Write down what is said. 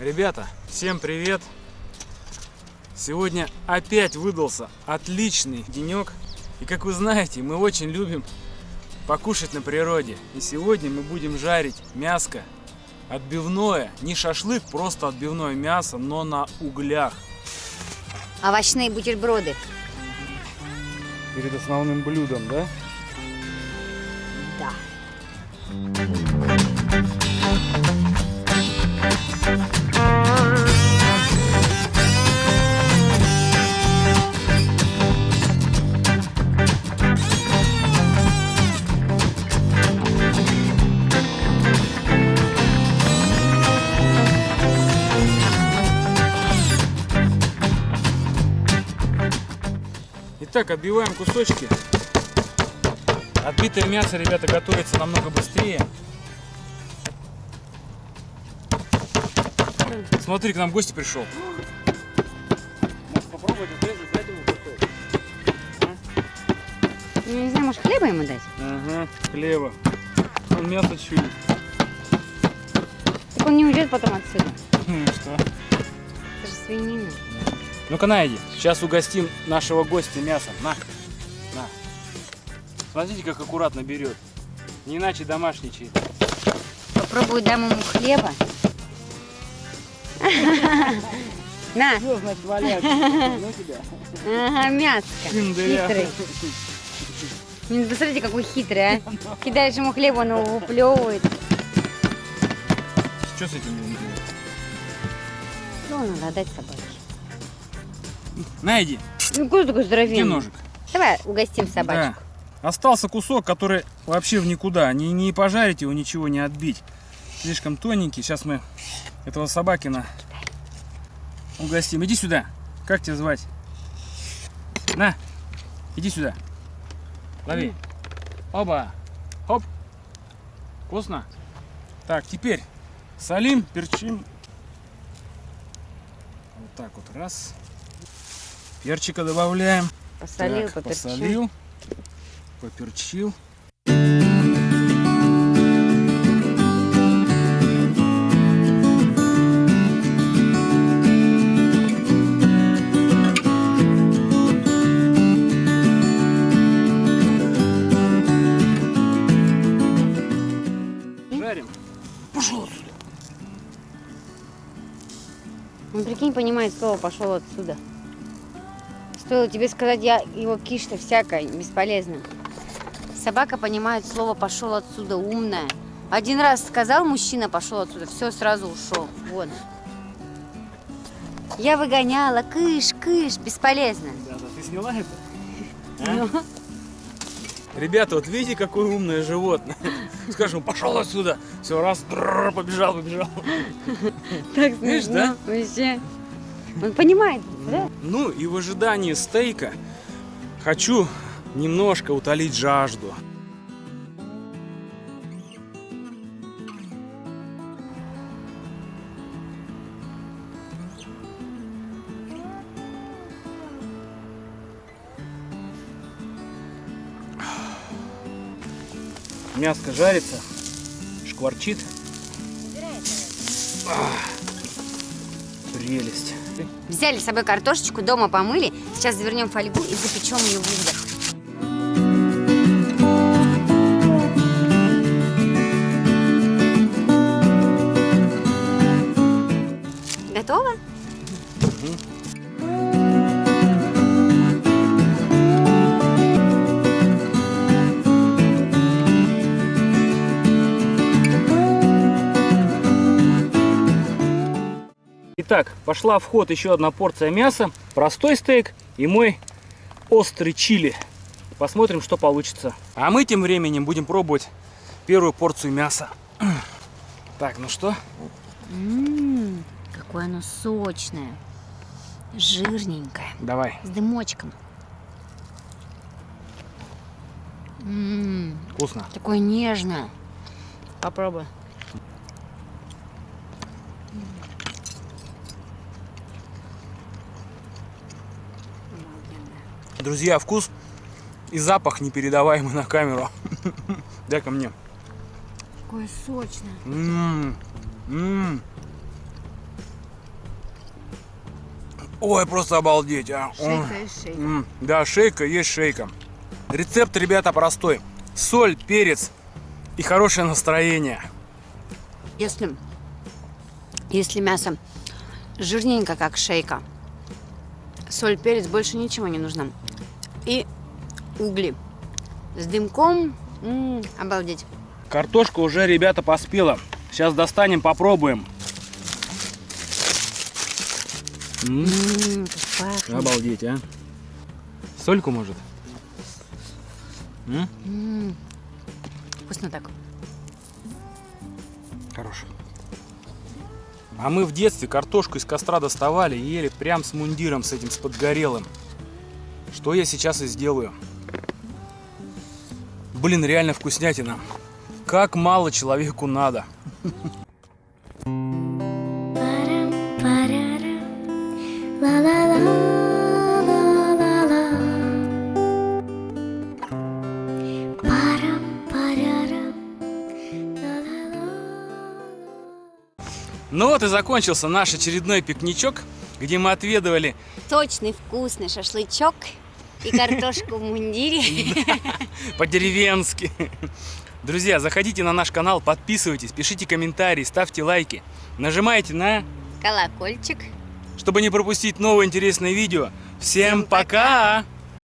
Ребята, всем привет! Сегодня опять выдался отличный денек. И как вы знаете, мы очень любим покушать на природе. И сегодня мы будем жарить мяско отбивное, не шашлык, просто отбивное мясо, но на углях. Овощные бутерброды. Перед основным блюдом, да? Да. Итак, отбиваем кусочки. Отбитое мясо, ребята, готовится намного быстрее. Смотри, к нам гость пришел. Может попробовать отрезать, дать ему кусок? Ну, не знаю, может хлеба ему дать? Ага, хлеба. Он мясо чует. Так он не уйдет потом отсюда. Ну что? Это же свинина. Ну-ка, на, иди. Сейчас угостим нашего гостя мясом. На. На. Смотрите, как аккуратно берет. Не иначе домашний чей-то. Попробую дам ему хлеба. На, Что значит валяться? Ну тебя. ага, мяско. Хитрый. Ну, Посмотрите, какой хитрый, а. Кидаешь ему хлеб, он его выплевывает. Что с этим будем делать? Ну, надо отдать собаке. На, иди. Ну, куда такой Где здоровенный? ножик? Давай угостим собачку. Да. Остался кусок, который вообще в никуда. Не, не пожарить его, ничего не отбить. Слишком тоненький. Сейчас мы этого собакина угостим. Иди сюда. Как тебя звать? На, иди сюда. Лови. Оба. Хоп. Вкусно? Так, теперь солим, перчим. Вот так вот, раз. Перчика добавляем. Посолил, Так, поперчил. посолил, поперчил. Жарим. Пошел отсюда. Он, прикинь, понимает слово «пошел отсюда». Стоило тебе сказать, я его киш-то всякое, бесполезно. Собака понимает слово «пошел отсюда», умная. Один раз сказал мужчина «пошел отсюда», все, сразу ушел. Вот. Я выгоняла, кыш, кыш, бесполезно. Да, да, ты сняла это? А? Ребята, вот видите, какое умное животное. Скажем, пошел отсюда. Все, раз, побежал, побежал. Так Видишь, да? Вообще. Он понимает, да? Ну и в ожидании стейка хочу немножко утолить жажду. Мяско жарится, шкварчит. Ах, Прелесть. Взяли с собой картошечку, дома помыли. Сейчас завернем фольгу и запечем ее в углях. Готово? Итак, пошла в ход еще одна порция мяса, простой стейк и мой острый чили. Посмотрим, что получится. А мы тем временем будем пробовать первую порцию мяса. Так, ну что? М, какое оно сочное, жирненькое, Давай. с дымочком. М, Вкусно. такое нежное. Попробуй. Друзья, вкус и запах непередаваемый на камеру. Дай ко мне. Какое сочное. М, м. Ой, просто обалдеть, а. Ой. Шейка и шейка. М, Да, шейка есть шейка. Рецепт, ребята, простой. Соль, перец и хорошее настроение. Если, если мясо жирненько, как шейка, соль, перец, больше ничего не нужно. Угли с дымком. М, обалдеть. Картошка уже, ребята, поспела. Сейчас достанем, попробуем. М, М, пахнет. Обалдеть, а. Сольку, может? М? М, Вкусно так. Хорош. А мы в детстве картошку из костра доставали и ели прям с мундиром, с этим, с подгорелым. Что я сейчас и сделаю. Блин, реально вкуснятина. Как мало человеку надо. Ну вот и закончился наш очередной пикничок, где мы отведывали Точный вкусный шашлычок и картошку в мундире. по-деревенски. Друзья, заходите на наш канал, подписывайтесь, пишите комментарии, ставьте лайки. Нажимайте на, Колокольчик. чтобы не пропустить новые интересные видео. Всем пока!